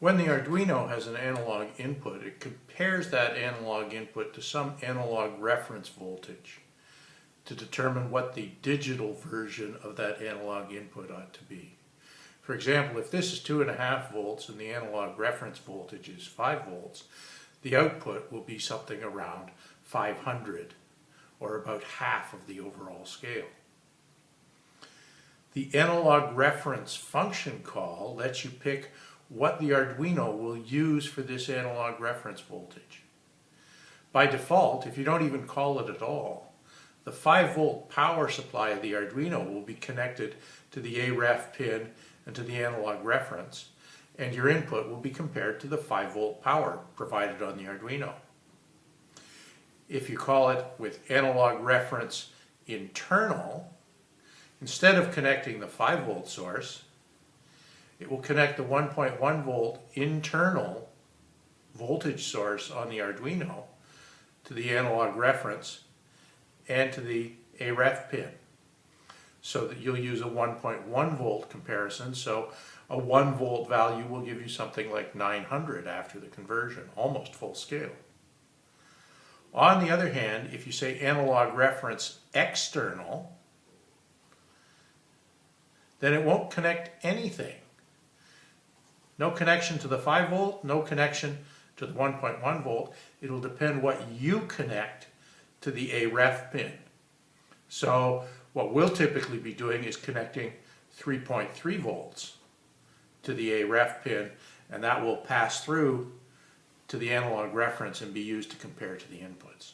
When the Arduino has an analog input, it compares that analog input to some analog reference voltage to determine what the digital version of that analog input ought to be. For example, if this is two and a half volts and the analog reference voltage is five volts, the output will be something around 500 or about half of the overall scale. The analog reference function call lets you pick what the Arduino will use for this analog reference voltage. By default, if you don't even call it at all, the 5 volt power supply of the Arduino will be connected to the AREF pin and to the analog reference, and your input will be compared to the 5 volt power provided on the Arduino. If you call it with analog reference internal, instead of connecting the 5 volt source, it will connect the 1.1 volt internal voltage source on the Arduino to the analog reference and to the AREF pin. So that you'll use a 1.1 volt comparison. So a 1 volt value will give you something like 900 after the conversion almost full scale. On the other hand if you say analog reference external then it won't connect anything no connection to the 5 volt, no connection to the 1.1 volt. It'll depend what you connect to the AREF pin. So what we'll typically be doing is connecting 3.3 volts to the AREF pin and that will pass through to the analog reference and be used to compare to the inputs.